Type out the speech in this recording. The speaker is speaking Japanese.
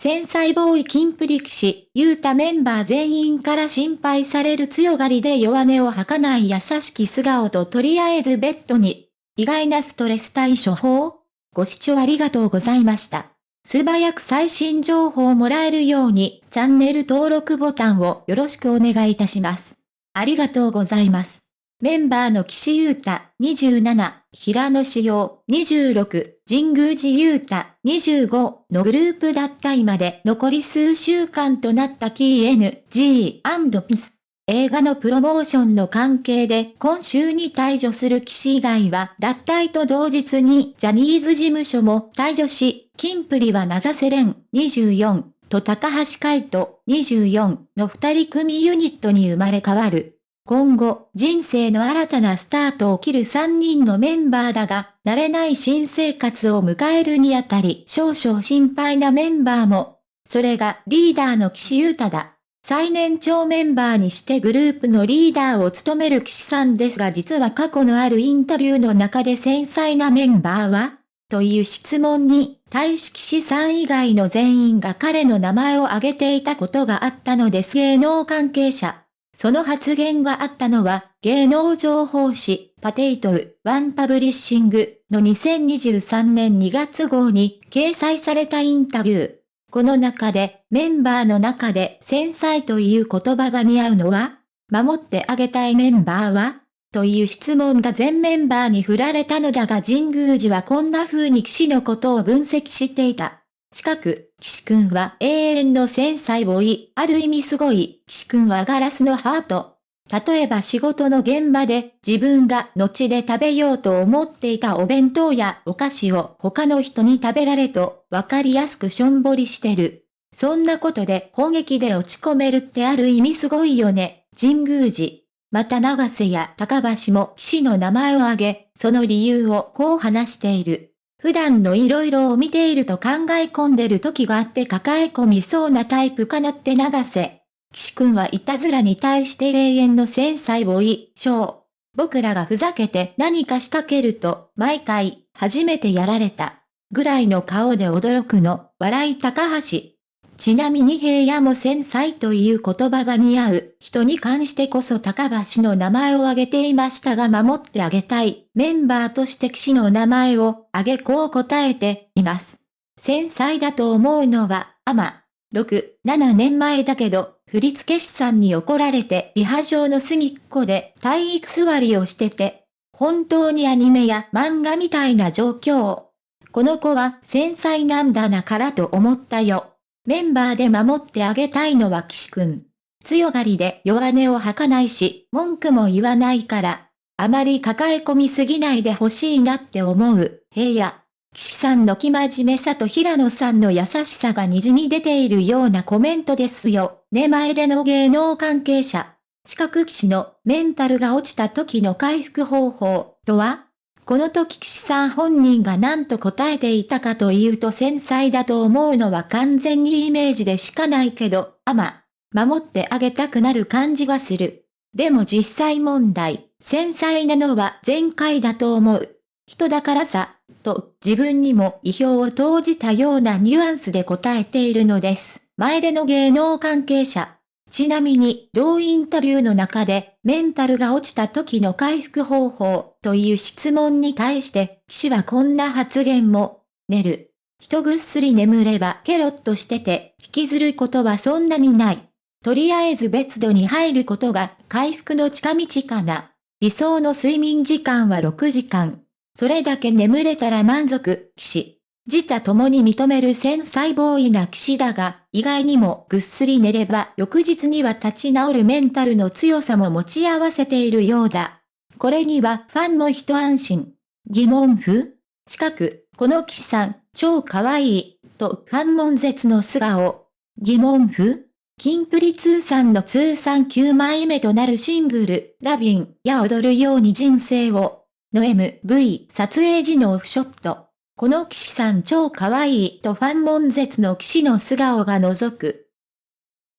繊細ボーイ金プリ騎士、ユータメンバー全員から心配される強がりで弱音を吐かない優しき素顔ととりあえずベッドに、意外なストレス対処法ご視聴ありがとうございました。素早く最新情報をもらえるように、チャンネル登録ボタンをよろしくお願いいたします。ありがとうございます。メンバーの岸優太27、平野志陽26、神宮寺優太25のグループ脱退まで残り数週間となった KNG&PIS。映画のプロモーションの関係で今週に退場する岸以外は脱退と同日にジャニーズ事務所も退場し、キンプリは長瀬廉24と高橋海人24の二人組ユニットに生まれ変わる。今後、人生の新たなスタートを切る3人のメンバーだが、慣れない新生活を迎えるにあたり少々心配なメンバーも。それがリーダーの岸優太だ。最年長メンバーにしてグループのリーダーを務める岸さんですが実は過去のあるインタビューの中で繊細なメンバーは？という質問に、対し岸さん以外の全員が彼の名前を挙げていたことがあったのです芸能関係者。その発言があったのは、芸能情報誌、 POTATO、ワンパブリッシングの2023年2月号に掲載されたインタビュー。この中で、メンバーの中で繊細という言葉が似合うのは守ってあげたいメンバーは？という質問が全メンバーに振られたのだが神宮寺はこんな風に騎士のことを分析していた。近く、岸くんは永遠の繊細ボーイ、ある意味すごい、岸くんはガラスのハート。例えば仕事の現場で自分が後で食べようと思っていたお弁当やお菓子を他の人に食べられとわかりやすくしょんぼりしてる。そんなことで砲撃で落ち込めるってある意味すごいよね、神宮寺。また長瀬や高橋も騎士の名前を挙げ、その理由をこう話している。普段の色々を見ていると考え込んでる時があって抱え込みそうなタイプかなって流せ。岸くんはいたずらに対して永遠の繊細をい、しょう。僕らがふざけて何か仕掛けると、毎回、初めてやられた。ぐらいの顔で驚くの、笑い高橋。ちなみに平野も繊細という言葉が似合う人に関してこそ高橋の名前を挙げていましたが守ってあげたいメンバーとして騎士の名前を挙げこう答えています。繊細だと思うのは、アマ。6、7年前だけど、振付師さんに怒られてリハ場の隅っこで体育座りをしてて、本当にアニメや漫画みたいな状況。この子は繊細なんだなからと思ったよ。メンバーで守ってあげたいのは岸くん。強がりで弱音を吐かないし、文句も言わないから、あまり抱え込みすぎないでほしいなって思う、平野。岸さんの気真面目さと平野さんの優しさが滲み出ているようなコメントですよ。ね前での芸能関係者。四角騎士のメンタルが落ちた時の回復方法とは？この時岸さん本人が何と答えていたかというと繊細だと思うのは完全にイメージでしかないけど、あま、守ってあげたくなる感じがする。でも実際問題、繊細なのは前回だと思う。人だからさ、と自分にも意表を投じたようなニュアンスで答えているのです。前での芸能関係者。ちなみに、同インタビューの中で、メンタルが落ちた時の回復方法という質問に対して、騎士はこんな発言も、寝る。人ぐっすり眠ればケロッとしてて、引きずることはそんなにない。とりあえず別度に入ることが回復の近道かな。理想の睡眠時間は6時間。それだけ眠れたら満足、騎士。自他共に認める繊細ボーイな騎士だが、意外にもぐっすり寝れば翌日には立ち直るメンタルの強さも持ち合わせているようだ。これにはファンも一安心。疑問符？近く、この騎士さん、超可愛い、とファン悶絶の素顔。疑問符？キンプリ通算の通算9枚目となるシングル、ラビンや踊るように人生を、の MV 撮影時のオフショット。この騎士さん超可愛いとファン悶絶の騎士の素顔が覗く。